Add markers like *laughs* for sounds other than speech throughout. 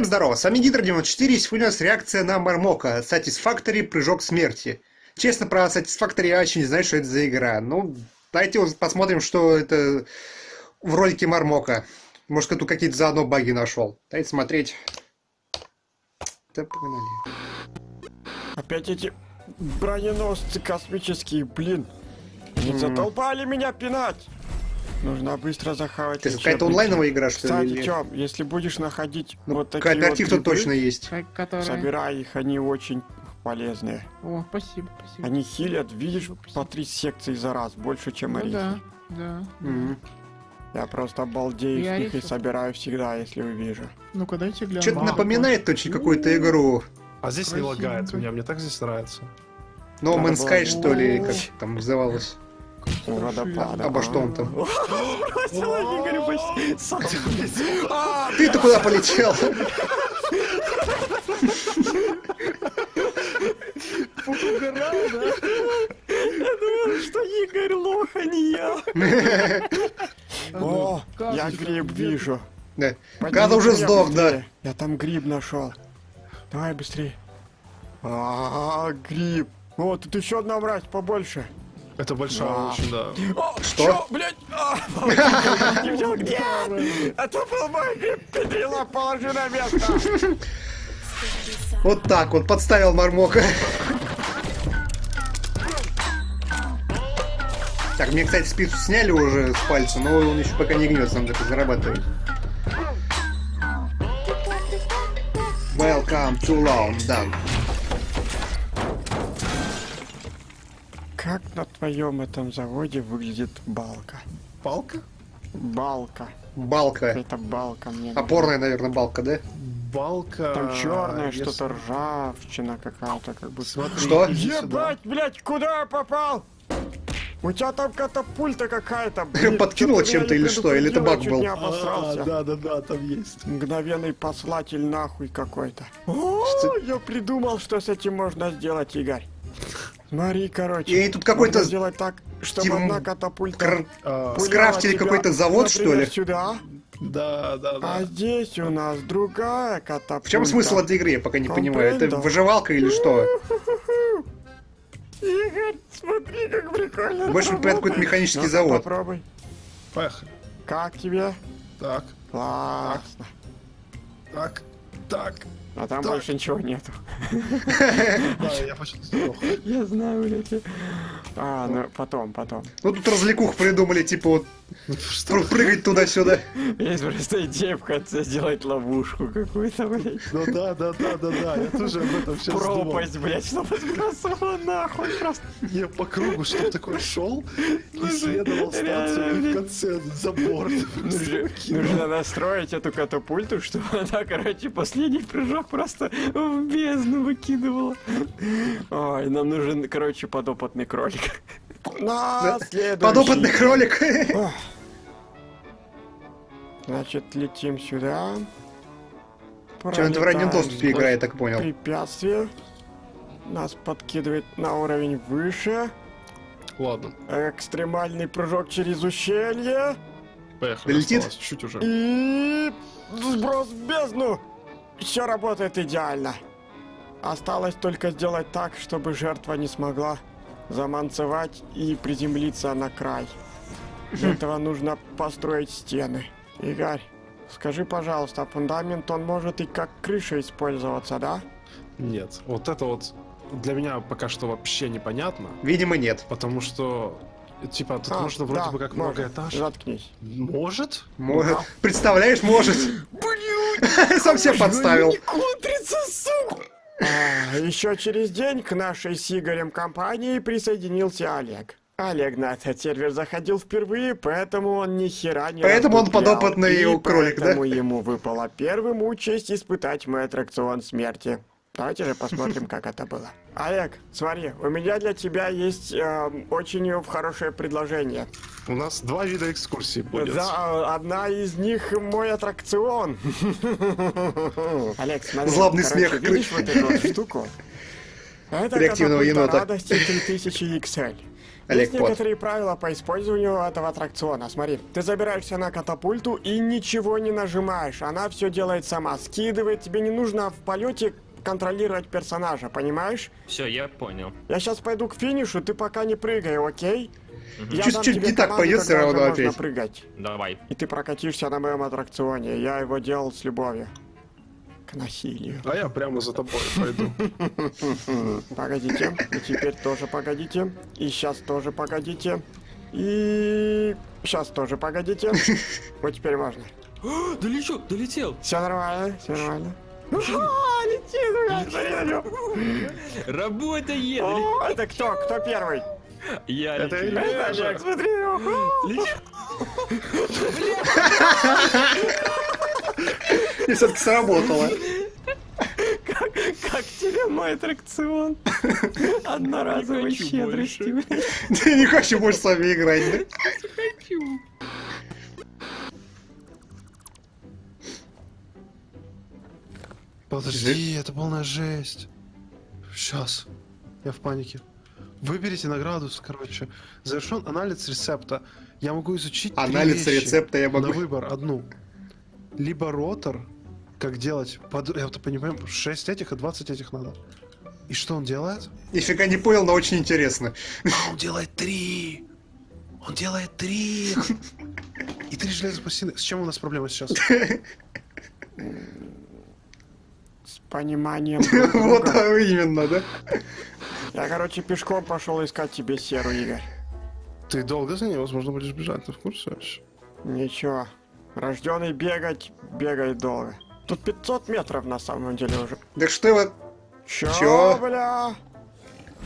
Всем здорово, с вами Гидро94, сегодня у нас реакция на Мармока, Satisfactory Прыжок Смерти. Честно, про Satisfactory я вообще не знаю, что это за игра. Ну, давайте посмотрим, что это в ролике Мармока. Может, кто какие-то заодно баги нашел. Давайте смотреть. Да погнали. Опять эти броненосцы космические, блин. Они затолпали меня пинать. Нужно быстро захавать. Это какая-то онлайновая игра, что Кстати, ли? Тём, если будешь находить Ну, вот такие Кооператив вот тут грибы, точно есть. Как- Которые... собирай их, они очень полезные. О, спасибо, спасибо. Они хилят, видишь, по три секции за раз, больше, чем Ну орехи. да, да. Мгм. Я просто обалдею И с них и собираю всегда, если увижу. Ну-ка, дайте гляну. Что-то напоминает очень какую-то игру. А здесь не лагает Красивенько. меня, мне так здесь нравится. No Man's Sky, что ли, как там называлось. Водопада. Обо что он там? А, Ты-то куда полетел? Угорал, да? Я думал, что Игорь лох, а не я. *laughs* О, как я гриб вижу. Да. Когда уже сдох, да. Я там гриб нашел. Давай быстрее. А, гриб. О, тут еще одна мразь побольше. Это большая очень, да. О, Что? чё, блядь? А, не взял, где? Это был мой педрила, положи на место. Вот так вот, подставил Мармока. Так, мне, кстати, спицу сняли уже с пальца, но он еще пока не гнется, надо это зарабатывать. Welcome to London. Как на твоем этом заводе выглядит балка? Палка? Балка. Балка. Это балка мне. Опорная, наверное, балка, да? Балка... Там если- что-то ржавчина какая-то, как будто. Смотри, Что? Ебать, блядь, куда я попал? У тебя там катапульта какая-то. *laughs* меня чем-то или что? Или это баг был? А, да, да, да, там есть. Мгновенный послатель нахуй какой-то. О, Что? я придумал, что с этим можно сделать, Игорь. Смотри, короче. И тут какой-то сделать так, чтобы типа, одна катапульта кр- А, скрафтили какой-то завод, что ли? сюда, да, да, да. а здесь у нас другая катапульта. В чем смысл этой игры, я пока не понимаю. Это Компрендо. выживалка или что? *laughs* Игорь, смотри, как прикольно. Больше напоминает какой-то механический Ну-ка, завод. Попробуй. Поехали. Как тебе? Так, Классно. так, так. А там больше ничего нету. *laughs* Да, я сдох. Я знаю, блядь. А, ну потом, потом. Ну тут развлекух придумали, типа вот Что? пр- прыгать туда-сюда. Есть просто идея в конце сделать ловушку какую-то, блядь. Ну да, да, да, да, да, я тоже об этом сейчас думал. Пропасть, блядь, чтобы сбросила нахуй просто. Я по кругу, что такое шел, исследовал станцию и в конце забор. Нужно настроить эту катапульту, чтобы она, короче, последний прыжок просто в бездну выкидывала. Ой, нам нужен, короче, подопытный кролик. На следующий. Подопытный кролик. Значит, летим сюда. Чем это в раннем доступе игра, я так понял. Препятствие. Нас подкидывает на уровень выше. Ладно, Экстремальный прыжок через ущелье. поехали. Долетит? осталось Чуть уже. И сброс в бездну. Все работает идеально. Осталось только сделать так, чтобы жертва не смогла заманцевать и приземлиться на край. Для *laughs* этого нужно построить стены. Игорь, скажи, пожалуйста, фундамент он может и как крыша использоваться, да? Нет, вот это вот для меня пока что вообще непонятно, Видимо, нет. потому что типа тут А, можно вроде да, бы как может. многоэтаж. Заткнись. Может? Может. Представляешь, может. *laughs* Сам себя подставил. Контрится, сука! А, еще через день к нашей с Игорем компании присоединился Олег. Олег на этот сервер заходил впервые, поэтому он ни хера не Поэтому он подопытный И кролик, да? поэтому ему выпало первым участь испытать мой аттракцион смерти. Давайте же посмотрим, как это было. Олег, смотри, у меня для тебя есть эм, очень хорошее предложение. У нас два вида экскурсий будет. Да, одна из них мой аттракцион. Олег, смотри. Злобный короче, смех. Видишь вот эту вот штуку? Это Реактивного енота. радости 3000 XL. Олег Есть Пот. некоторые правила по использованию этого аттракциона. Смотри, ты забираешься на катапульту и ничего не нажимаешь. Она все делает сама. Скидывает. Тебе не нужно в полете контролировать персонажа, понимаешь? Все, я понял. Я сейчас пойду к финишу, ты пока не прыгай, окей? Я Чуть- дам чуть тебе не так пойдет уже равно можно опять. прыгать. Давай. И ты прокатишься на моем аттракционе. Я его делал с любовью. К насилию. А я прямо за тобой пойду. *laughs* Погодите. И теперь тоже погодите. И сейчас тоже погодите. И сейчас тоже погодите. *laughs* Вот теперь можно. *gasps* Долечу, долетел. Все нормально, все нормально. Летит, блядь. Работает. О, Это кто? Кто первый? Я Это я. Олег, смотри. И все-таки сработало. Как тебе мой аттракцион? *laughs* Одноразовой хочу блядь. Ты не хочешь больше с вами играть, да? Подожди, это полная жесть. Сейчас. Я в панике. Выберите награду, короче. Завершен анализ рецепта. Я могу изучить Анализ рецепта я На могу. выбор одну. Либо ротор, как делать, под... я вот понимаю, 6 этих и 20 этих надо. И что он делает? Нифига не понял, но очень интересно. А, он делает три! Он делает три! И три железных пластины. С чем у нас проблема сейчас? *laughs* С пониманием *laughs* Вот именно, да? Я, короче, пешком пошел искать тебе серу, Игорь. Ты долго за ней, возможно, будешь бежать, ты в курсе вообще? Ничего. Рожденный бегать, бегает долго. Тут 500 метров на самом деле уже. Да что его... Чё, Чё? бля?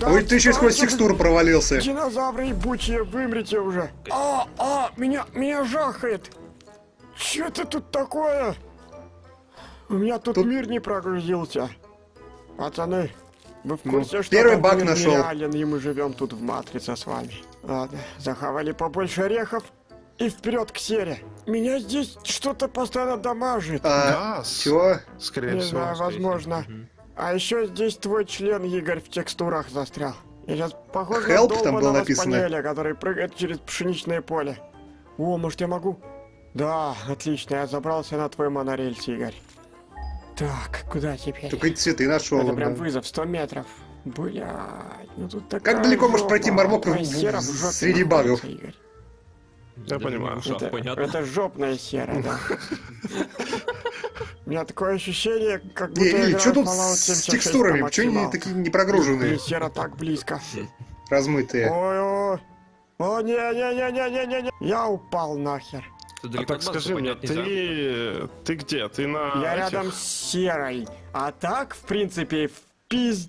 Да Ой, ты еще сквозь текстуру провалился. Динозавры ебучие, вымрите уже. А, а, меня, меня жахает. Чё это тут такое? У меня тут, Тут- мир не прогрузился. Пацаны, вы в Ну, курсе, что первый баг нашел. нереален, и мы живем тут в матрице с вами? Ладно, захавали побольше орехов и вперед к сере. Меня здесь что-то постоянно дамажит. А, Газ! чё? Скорее Не всего. знаю, возможно. А еще здесь твой член, Игорь, в текстурах застрял. Я сейчас похож Help на там было написано. спаниеля, который прыгает через пшеничное поле. О, может я могу? Да, отлично, я забрался на твой монорельс, Игорь. Так, куда теперь? Только и цветы нашел. Это прям вызов, 100 метров. Блядь, ну тут такая Как далеко может пройти. Мармок в- среди багов? Игорь. Я понимаю. Это, понятно. это жопная сера, да. *laughs* У меня такое ощущение, как будто Не, я не, что тут с 76 текстурами? по Почему они такие не прогруженные, сера так близко. размытые? Ой-ой. О, не-не-не-не-не-не. Я упал нахер. Ты А далеко так от Макса скажи мне, ты... Ты где? Ты на... Я этих? рядом с серой. А так, в принципе, в пиз...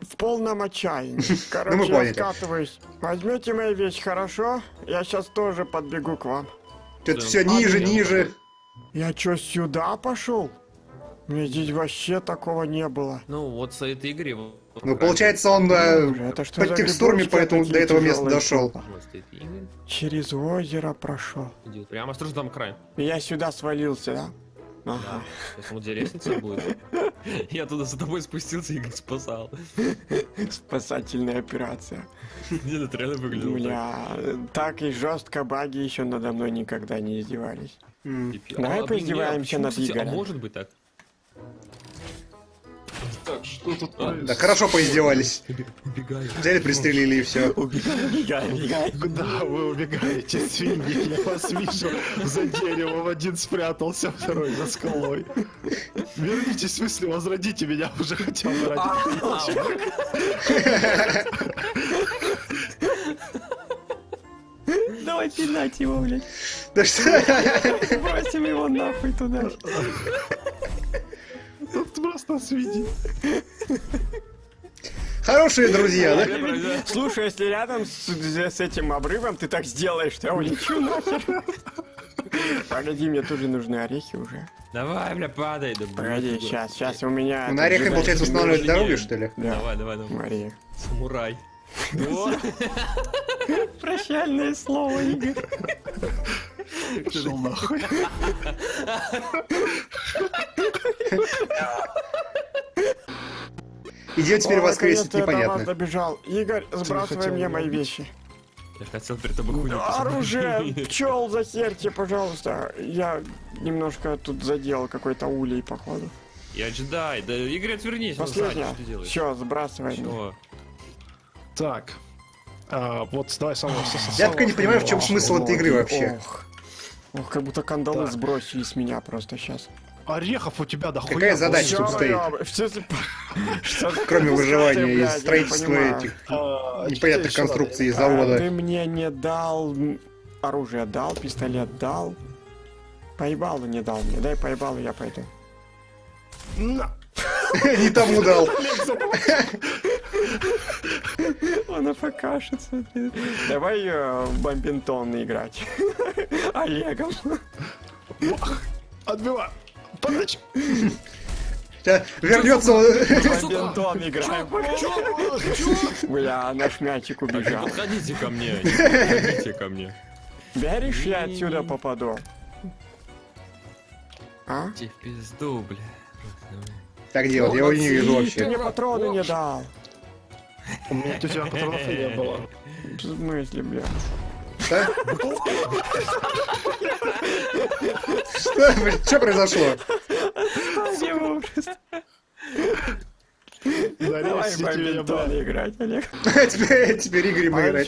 В полном отчаянии. *laughs* Короче, я поняли. скатываюсь. Возьмете мои вещи, хорошо? Я сейчас тоже подбегу к вам. Что-то Да. все ниже, Ладно, ниже. Я чё, сюда пошел? Мне здесь вообще такого не было. Ну, вот с этой игры... Ну, получается, он э, Боже, это что под текстурами, поэтому до этого места дошел. Через озеро прошел. Идет. Прямо осторожно, там край. Я сюда свалился, да? Ага. Да. Сейчас вот лестница будет. *laughs* Я туда за тобой спустился и спасал. Спасательная операция. Где это реально выглядело. Бля, так и жестко баги еще надо мной никогда не издевались. Давай А, поиздеваемся над кстати, Игорем. А может быть так? Так, что тут А, Да хорошо поиздевались. Убегаю. Взяли, пристрелили и все. Убегай, убегай. Куда вы убегаете, свиньи? Я вас вижу за деревом. Один спрятался, второй за скалой. Вернитесь, в смысле, возродите меня уже хотел ради Давай пинать его, блядь. Да что? Бросим его нахуй туда. Тут просто свиньи. Хорошие друзья, да? Слушай, если рядом с, с этим обрывом ты так сделаешь, то я улечу нахер. Погоди, мне тоже нужны орехи уже. Давай, бля, падай. Да, Погоди, сейчас, сейчас у меня... На это получается, устанавливать дороги, что ли? Да. Давай, давай, давай. Мария. Самурай. Прощальное слово, Игорь. Шел нахуй. *laughs* Идет теперь О, воскресить, наконец-то я непонятно. добежал. Игорь, сбрасывай мне мои вещи. Я хотел перед тобой хуйню. Оружие! *laughs* Пчел захерьте, пожалуйста. Я немножко тут задел какой-то улей, походу. Я джедай, да Игорь, отвернись, Последняя. Все, сбрасывай. Чего? Так. А, вот давай самого. Я только не понимаю, в чем смысл этой игры вообще. Ох. Как будто кандалы сбросили с меня просто сейчас. Орехов у тебя дохуя. Какая задача тут стоит? *laughs* Кроме выживания и строительства этих А, непонятных конструкций А, завода. Ты мне не дал оружие дал, пистолет дал. Поебалу не дал мне. Дай поебалу, я пойду. Не *laughs* тому дал. *laughs* Он афкашится. Давай э, в бомбинтон играть. Олегом. Отбивай. Сейчас Вернется он. Играем. Бля, наш мячик убежал. подходите ко мне, не *laughs* подходите ко мне. Веришь, я отсюда попаду? А? Иди в пизду, бля. Так делать, я его не вижу Ты вообще. мне патроны не дал. У меня у тебя патронов не было. В смысле, бля? Что, блин, что произошло? Давай в бля. играть, Олег. *laughs* Теперь, теперь Игорь Пойдем играть.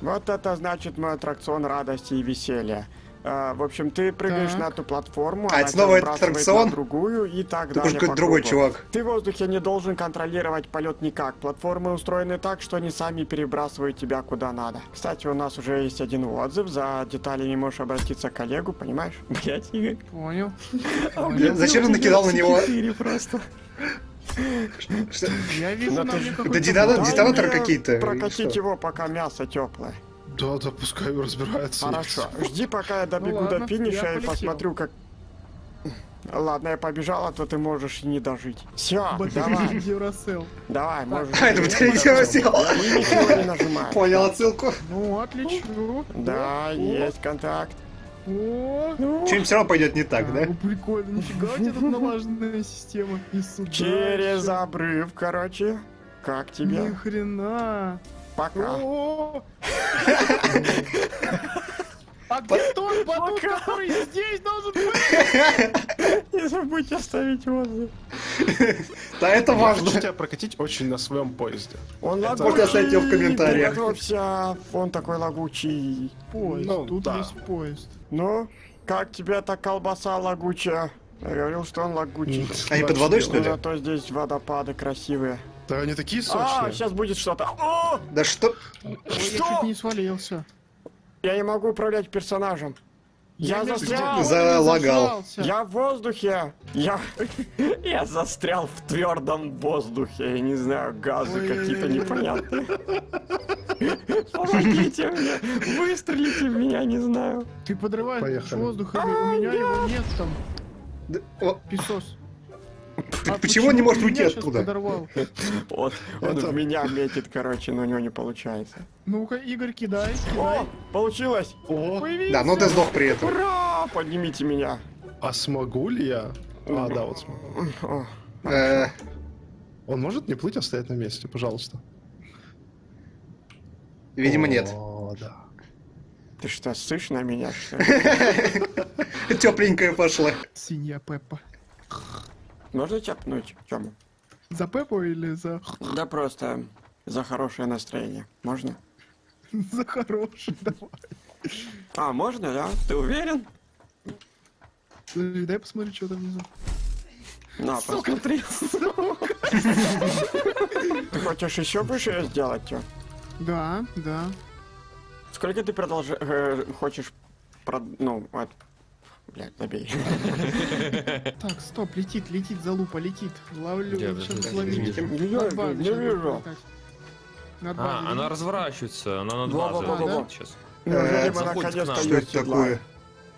Вот это значит мой аттракцион радости и веселья. А, в общем, ты прыгаешь Так. на эту платформу, А, она это снова сбрасывает аттракцион? на другую и так далее. какой-то другой чувак. Ты в воздухе не должен контролировать полет никак. Платформы устроены так, что они сами перебрасывают тебя куда надо. Кстати, у нас уже есть один отзыв. За деталями можешь обратиться к коллегу, понимаешь? *laughs* Блять, Игорь. Понял. Бля, Зачем ты накидал на него? Просто. Что- Я вижу Ну мне какие-то, Прокатить его, пока мясо теплое. Да, да, пускай разбирается. Хорошо. *laughs* Жди, пока я добегу Ну до ладно, финиша я и посмотрю, как... Ладно, я побежал, а то ты можешь и не дожить. Все, давай, Duracell. давай, можешь. А, это батарея Duracell. Я ничего не нажимаю. Понял отсылку. Ну, отлично. Да, есть контакт. О, Чем все равно пойдет не так, да? ну, прикольно, нифига у тебя тут *laughs* налаженная система. Через обрыв, короче. Как Ни тебе? хрена. Пока. А где тот батут, который здесь должен быть? *laughs* Не забудь оставить отзыв. Да, это Я важно. хочу тебя прокатить очень на своем поезде. Он лагучий. Можно оставить его в комментариях. Приготовься, он такой лагучий. Поезд, Ну, тут да. есть поезд. Ну, как тебе эта колбаса лагучая? Я говорил, что он лагучий. Они под водой, что Ну, ли? зато здесь водопады красивые. Да они такие А, сочные. сейчас будет что-то. О! Да что? Ой, я Что? чуть не свалился. Я не могу управлять персонажем. Я между застрял. Залагал. Я в воздухе. Я... *laughs* Я застрял в твердом воздухе. Я не знаю, газы какие-то непонятные. Помогите мне. Выстрелите в меня, не знаю. Ты подрываешь Поехали. воздух, у меня его нет там. Да, о, Песос. П- *laughs* Почему он не может уйти оттуда? Он, *laughs* он Это- в меня метит, короче, но у него не получается. Ну-ка, Игорь, кидай, О, получилось! О, Появился. Да, но ты сдох при этом. Ура! Поднимите меня. а смогу ли я? А, да, вот смогу. Э, Он может не плыть, а стоять на месте, пожалуйста? Видимо, нет. О, да. ты что, ссышь на меня, что ли? *laughs* Тепленькая пошла. Свинья Пеппа. Можно чапнуть, Тёма? За Пеппу или за... Да просто за хорошее настроение. Можно? *laughs* за хороший? Давай. А, можно, да? Ты уверен? Дай посмотрю, что там внизу. На, посмотри. Ты хочешь еще выше сделать, Тём? Да, да. Сколько ты продолжаешь... хочешь... прод- Ну, вот... Блядь, забей. *laughs* Так, стоп, летит, летит, залупа, летит. Ловлю, сейчас базой не вижу. А, она разворачивается, она над Во-во-во-во. базой сейчас. Нам. Что это такое?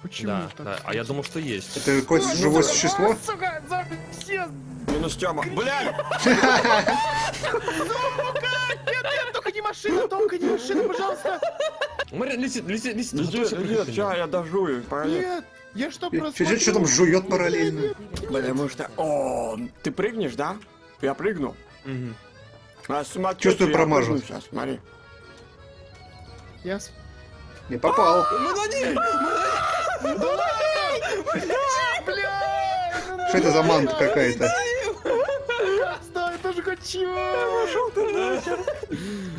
Почему Да, так? да, а я думал, что есть. Это какое-то живое существо? Сука, за все... Минус Тёма. Блядь! Нет, нет, только не машина, только не машина, пожалуйста. Летит, летит, летит. Иди, сейчас я дожую. Нет, я что, просмотрел? что там жует параллельно? Потому что... О, ты прыгнешь, да? Я прыгну. Мгм. А смотри, Чувствую, я промажу. Сейчас, смотри. Я... с- Не попал. Мы на ней! Что это за манта какая-то? Стой, тоже хочу!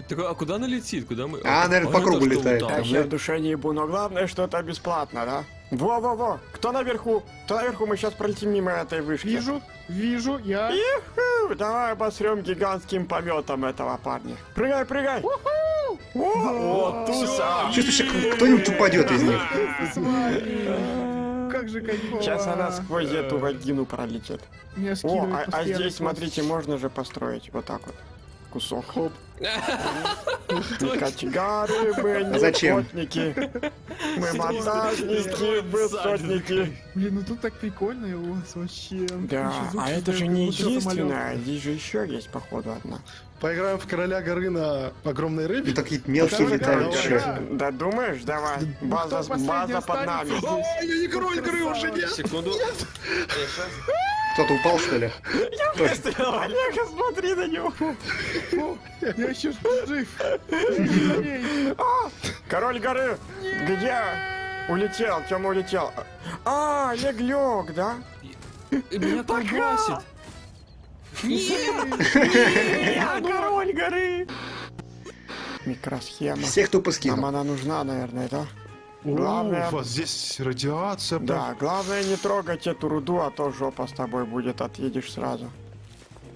Так, а куда она летит? Куда мы? А, наверное, по кругу летает так? Я в душе не ебу, но главное, что это бесплатно, да? Во-во-во! Кто наверху? Кто наверху? Мы сейчас пролетим мимо этой вышки. Вижу, вижу, я... Иху! Давай обосрем гигантским пометом этого парня. Прыгай, прыгай! О, туса! Чувствуешь, кто-нибудь упадет из них. Как же кайфово. Сейчас она сквозь эту вагину пролетит. О, а, а здесь, смотрите, можно же построить вот так вот. Кусок. Хоп. Кочегары мы не А зачем? охотники. Мы монтажники, высотники. Блин, ну тут так прикольно у вас вообще. Да, а это же не единственное. Здесь же еще есть, походу, одна. Поиграем в короля горы на огромной рыбе. Ну, такие мелкие летают еще. Да думаешь? Давай. База, база под нами. Ой, я не король горы уже нет. Секунду. Кто-то упал, что ли? Выстрел, Олега, смотри на него. Я еще жив. Эй, Король горы, где? Улетел, Тёма улетел. А, Олег лег, да? Меня колбасит. Я король горы. Микросхема. Всех тупо Нам скинул. она нужна, наверное, да? О, Главное- у вас здесь радиация. прям. Да, главное не трогать эту руду, а то жопа с тобой будет, отъедешь сразу.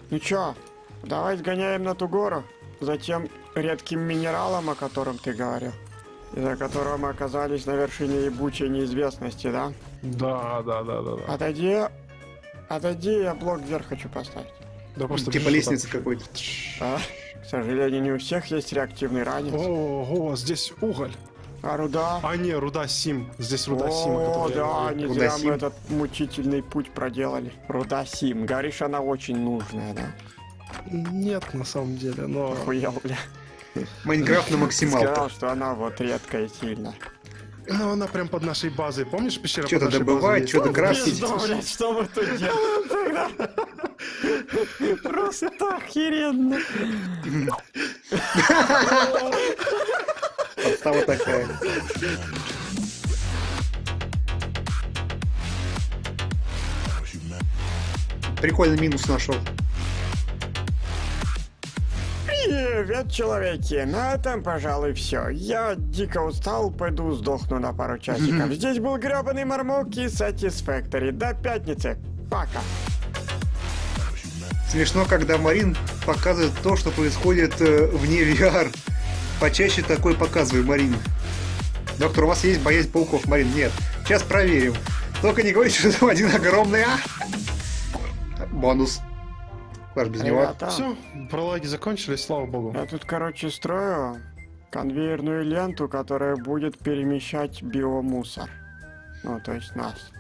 Ну чё, давай сгоняем на ту гору, затем редким минералом, о котором ты говорил, из-за которого мы оказались на вершине ебучей неизвестности, да? Да, да, да, да. да. Отойди, отойди, я блок вверх хочу поставить. Да просто Типа бежишь лестницы вот какой-то. А, к сожалению, не у всех есть реактивный ранец. Ого, здесь уголь. А руда? А не, руда Сим. Здесь руда Сим. О, да, не Руда зря Сим. мы этот мучительный путь проделали. Руда Сим. Говоришь, она очень нужная, да? Нет, на самом деле, но... Охуел, бля. Майнкрафт на максималках. Сказал, что она вот редкая и сильная. Ну, она прям под нашей базой. Помнишь пещера Что-то есть? что-то. Пизду, блядь, что мы тут делаем тогда? *laughs* Просто охеренно. *laughs* Подстава такая. Прикольный минус нашел. Привет, человеки. На этом, пожалуй, все. Я дико устал, пойду сдохну на пару часиков. *laughs* Здесь был гребаный Мармок и Satisfactory. До пятницы. Пока. Смешно, когда Марин показывает то, что происходит э, вне *laughs* VR. Почаще такой показывай, Марин. Доктор, у вас есть боязнь пауков, Марин? Нет. Сейчас проверим. Только не говорите, что там один огромный... А! Бонус. Ж без него? Ребята, Все, пролаги закончились, слава богу. я тут, короче, строю конвейерную ленту, которая будет перемещать биомусор. Ну, то есть нас.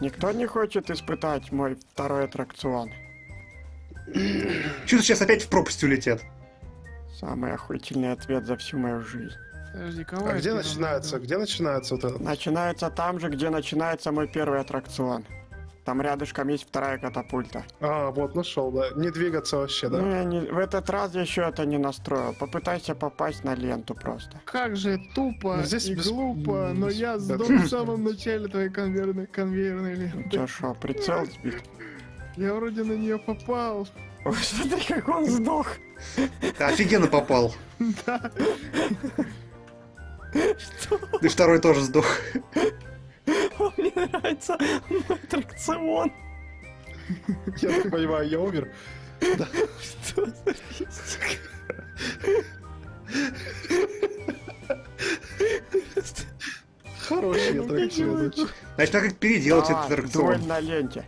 Никто не хочет испытать мой второй аттракцион. Чё-то сейчас опять в пропасть улетят. Самый охуительный ответ за всю мою жизнь. Подожди, кого А где начинается, где начинается вот это? Начинается там же, где начинается мой первый аттракцион. Там рядышком есть вторая катапульта. А, вот, нашел, да. Не двигаться вообще, да. Ну, я не- в этот раз я еще это не настроил. Попытайся попасть на ленту просто. Как же тупо Ну, здесь и без- глупо, но я сдох в самом начале твоей конвейерной, конвейерной ленты. Че шо, прицел сбит? Я вроде на нее попал. Ой, смотри, как он сдох. Ты офигенно попал. Да. И второй тоже сдох. Мне нравится мой аттракцион. Я так понимаю, я умер. Что за? Хороший аттракцион. Значит, надо как переделать этот аттракцион. на ленте.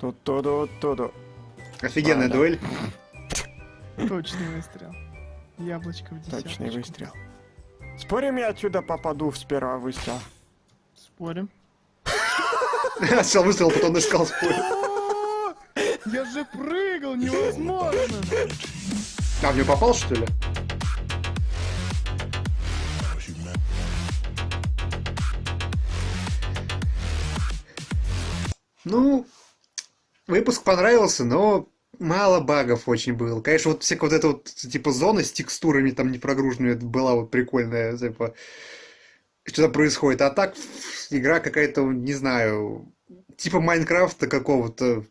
Борьба за Ту-ду-ду-ду. существование. Ту-ду-ду-ду. Офигенная А, да. дуэль. *laughs* Точный выстрел. Яблочко в десяточку. Точный выстрел. Спорим, я отсюда попаду с первого выстрела? Спорим. *laughs* Сначала выстрел, потом искал спой. *laughs* Я же прыгал, невозможно! А, в него попал, что ли? Ну, выпуск понравился, но мало багов очень было. Конечно, вот всякая вот эта вот, типа, зона с текстурами там не прогруженными, это была вот прикольная, типа, что там происходит. А так, игра какая-то, не знаю, типа Майнкрафта какого-то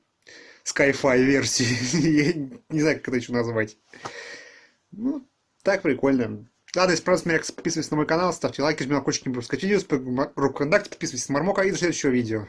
Sky-Fi версии. *laughs* Я не знаю, как это еще назвать. Ну, так прикольно. Ладно, если понравилось, меня подписывайтесь на мой канал, ставьте лайки, жмите на колокольчик, не пропускать видео, руку контакт, подписывайтесь на Мармока и до следующего видео.